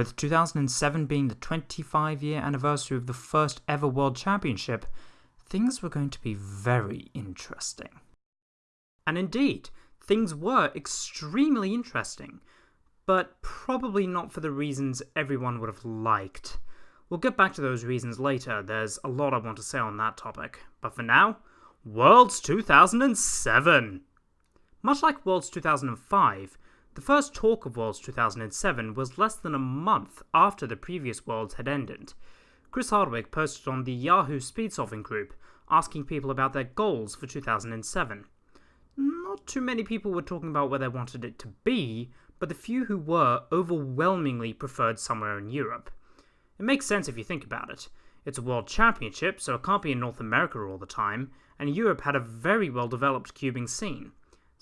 with 2007 being the 25 year anniversary of the first ever World Championship, things were going to be very interesting. And indeed, things were extremely interesting, but probably not for the reasons everyone would have liked. We'll get back to those reasons later, there's a lot I want to say on that topic, but for now, Worlds 2007! Much like Worlds 2005, the first talk of Worlds 2007 was less than a month after the previous Worlds had ended. Chris Hardwick posted on the Yahoo Speed Solving group asking people about their goals for 2007. Not too many people were talking about where they wanted it to be, but the few who were overwhelmingly preferred somewhere in Europe. It makes sense if you think about it. It's a world championship, so it can't be in North America all the time, and Europe had a very well developed cubing scene.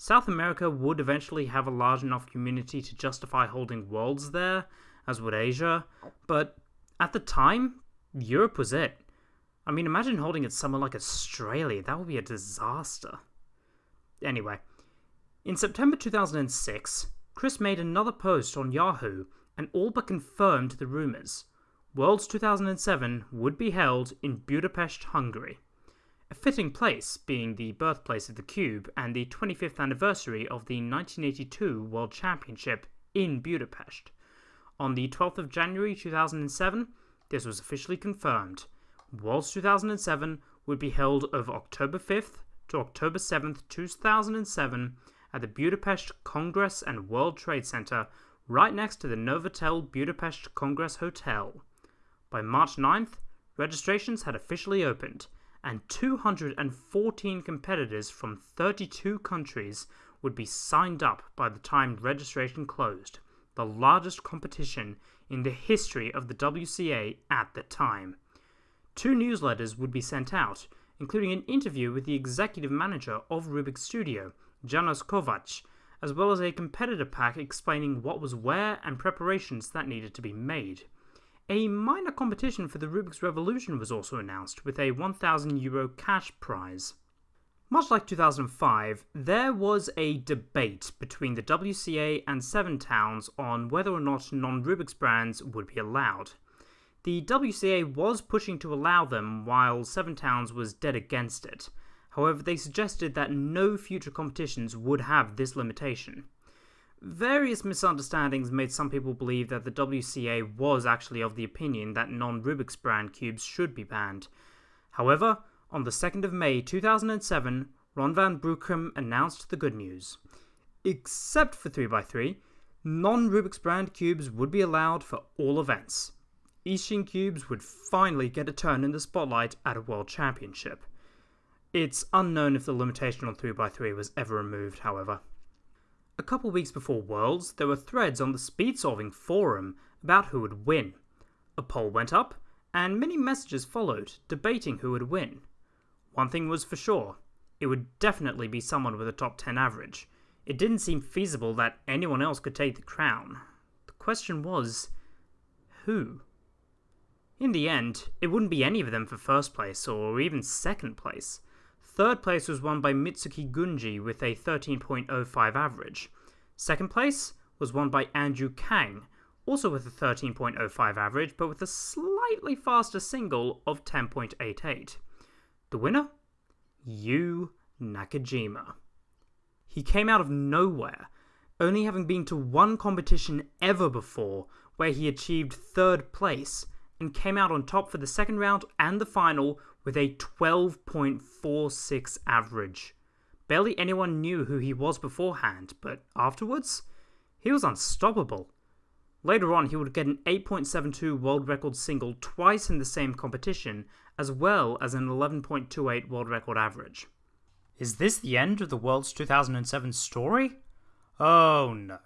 South America would eventually have a large enough community to justify holding worlds there, as would Asia, but at the time, Europe was it. I mean, imagine holding it somewhere like Australia, that would be a disaster. Anyway, in September 2006, Chris made another post on Yahoo and all but confirmed the rumours. Worlds 2007 would be held in Budapest, Hungary. A fitting place, being the birthplace of the Cube and the 25th anniversary of the 1982 World Championship in Budapest. On the 12th of January 2007, this was officially confirmed. Worlds 2007 would be held of October 5th to October 7th, 2007 at the Budapest Congress and World Trade Center right next to the Novotel Budapest Congress Hotel. By March 9th, registrations had officially opened, and 214 competitors from 32 countries would be signed up by the time registration closed, the largest competition in the history of the WCA at the time. Two newsletters would be sent out, including an interview with the executive manager of Rubik's Studio, Janos Kovac, as well as a competitor pack explaining what was where and preparations that needed to be made. A minor competition for the Rubik's Revolution was also announced, with a 1000 euro cash prize. Much like 2005, there was a debate between the WCA and Seven Towns on whether or not non Rubik's brands would be allowed. The WCA was pushing to allow them, while Seven Towns was dead against it. However, they suggested that no future competitions would have this limitation. Various misunderstandings made some people believe that the WCA was actually of the opinion that non Rubik's brand cubes should be banned. However, on the 2nd of May 2007, Ron Van Bruchem announced the good news. Except for 3x3, non Rubik's brand cubes would be allowed for all events. Eastsheen cubes would finally get a turn in the spotlight at a World Championship. It's unknown if the limitation on 3x3 was ever removed, however. A couple weeks before Worlds, there were threads on the Speed Solving forum about who would win. A poll went up, and many messages followed, debating who would win. One thing was for sure it would definitely be someone with a top 10 average. It didn't seem feasible that anyone else could take the crown. The question was who? In the end, it wouldn't be any of them for first place or even second place. Third place was won by Mitsuki Gunji with a 13.05 average. Second place was won by Andrew Kang, also with a 13.05 average, but with a slightly faster single of 10.88. The winner? Yu Nakajima. He came out of nowhere, only having been to one competition ever before where he achieved third place and came out on top for the second round and the final with a 12.46 average. Barely anyone knew who he was beforehand, but afterwards, he was unstoppable. Later on, he would get an 8.72 world record single twice in the same competition, as well as an 11.28 world record average. Is this the end of the World's 2007 story? Oh no.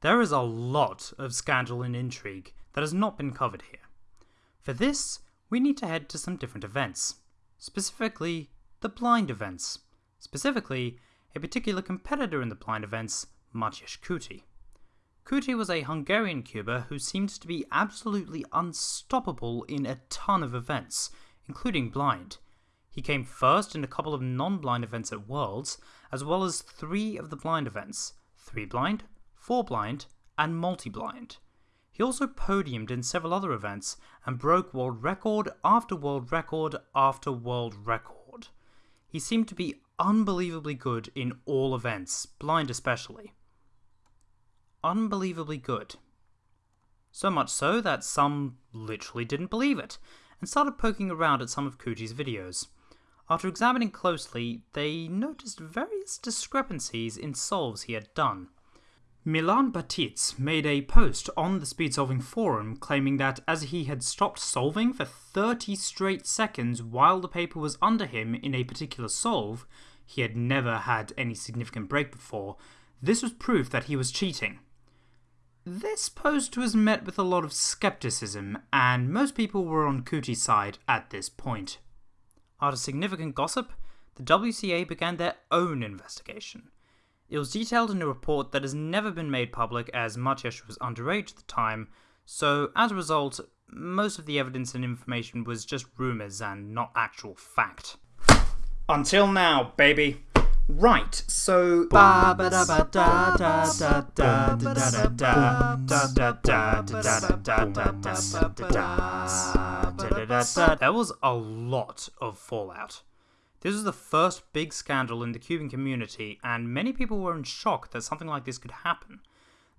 There is a lot of scandal and intrigue that has not been covered here. For this, we need to head to some different events, specifically the blind events, specifically a particular competitor in the blind events, Maciej Kuti. Kuti was a Hungarian cuber who seemed to be absolutely unstoppable in a ton of events, including blind. He came first in a couple of non-blind events at Worlds, as well as three of the blind events, 3 blind, 4 blind, and multi-blind. He also podiumed in several other events and broke world record after world record after world record. He seemed to be unbelievably good in all events, blind especially. Unbelievably good. So much so that some literally didn't believe it, and started poking around at some of Kuti's videos. After examining closely, they noticed various discrepancies in solves he had done. Milan Baticz made a post on the speed solving forum claiming that as he had stopped solving for 30 straight seconds while the paper was under him in a particular solve, he had never had any significant break before, this was proof that he was cheating. This post was met with a lot of skepticism, and most people were on Kuti's side at this point. After significant gossip, the WCA began their own investigation. It was detailed in a report that has never been made public as Maciej was underage at the time, so as a result, most of the evidence and information was just rumours and not actual fact. Until now, baby. Right, so. There was a lot of fallout. This was the first big scandal in the cubing community, and many people were in shock that something like this could happen.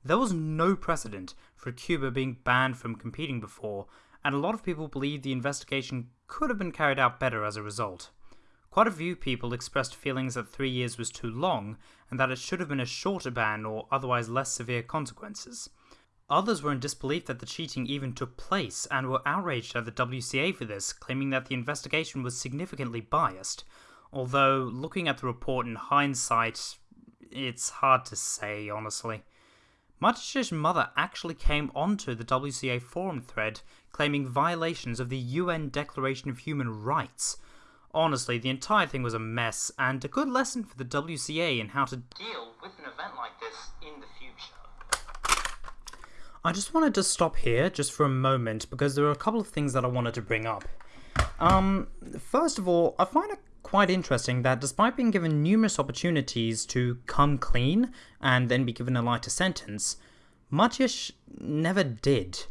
There was no precedent for cubers being banned from competing before, and a lot of people believed the investigation could have been carried out better as a result. Quite a few people expressed feelings that three years was too long, and that it should have been a shorter ban or otherwise less severe consequences. Others were in disbelief that the cheating even took place and were outraged at the WCA for this, claiming that the investigation was significantly biased. Although, looking at the report in hindsight, it's hard to say, honestly. Maciej's mother actually came onto the WCA forum thread claiming violations of the UN Declaration of Human Rights. Honestly, the entire thing was a mess and a good lesson for the WCA in how to deal with an event like this in the future. I just wanted to stop here just for a moment because there are a couple of things that I wanted to bring up. Um, first of all, I find it quite interesting that despite being given numerous opportunities to come clean and then be given a lighter sentence, Maciej never did.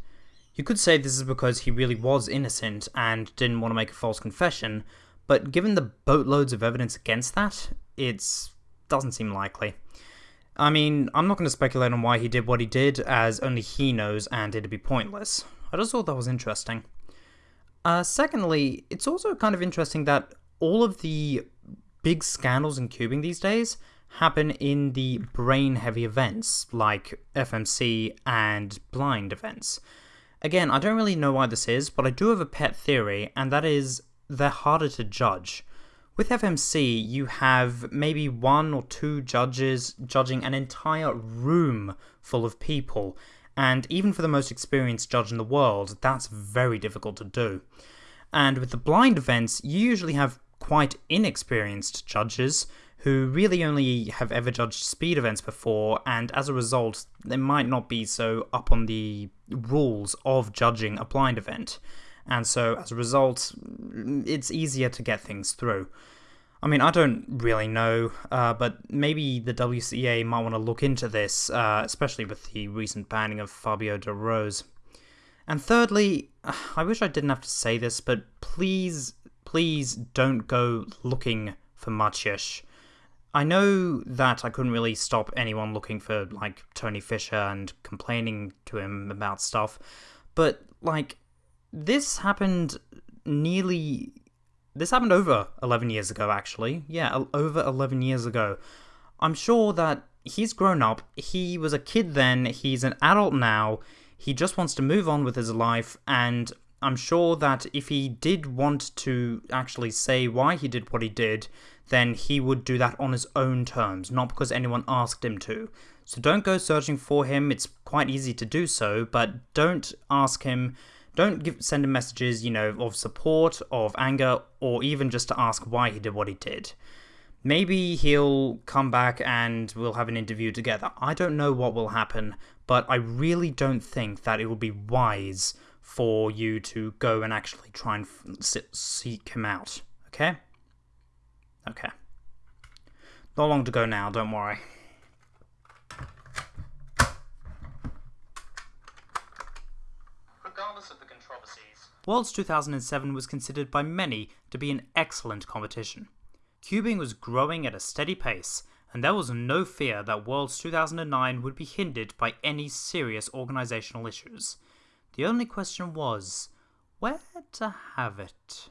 You could say this is because he really was innocent and didn't want to make a false confession, but given the boatloads of evidence against that, it doesn't seem likely. I mean, I'm not going to speculate on why he did what he did, as only he knows, and it'd be pointless. I just thought that was interesting. Uh, secondly, it's also kind of interesting that all of the big scandals in cubing these days happen in the brain heavy events like FMC and blind events. Again, I don't really know why this is, but I do have a pet theory, and that is they're harder to judge. With FMC, you have maybe one or two judges judging an entire room full of people, and even for the most experienced judge in the world, that's very difficult to do. And with the blind events, you usually have quite inexperienced judges who really only have ever judged speed events before, and as a result, they might not be so up on the rules of judging a blind event and so as a result, it's easier to get things through. I mean, I don't really know, uh, but maybe the WCA might want to look into this, uh, especially with the recent banning of Fabio de Rose. And thirdly, I wish I didn't have to say this, but please, please don't go looking for Maciej. I know that I couldn't really stop anyone looking for, like, Tony Fisher and complaining to him about stuff, but, like, this happened nearly. This happened over 11 years ago, actually. Yeah, over 11 years ago. I'm sure that he's grown up. He was a kid then, he's an adult now. He just wants to move on with his life, and I'm sure that if he did want to actually say why he did what he did, then he would do that on his own terms, not because anyone asked him to. So don't go searching for him, it's quite easy to do so, but don't ask him don't give, send him messages, you know, of support, of anger, or even just to ask why he did what he did. Maybe he'll come back and we'll have an interview together. I don't know what will happen, but I really don't think that it will be wise for you to go and actually try and seek him out. Okay? Okay. Not long to go now, don't worry. regardless of the controversies, Worlds 2007 was considered by many to be an excellent competition. Cubing was growing at a steady pace, and there was no fear that Worlds 2009 would be hindered by any serious organisational issues. The only question was, where to have it?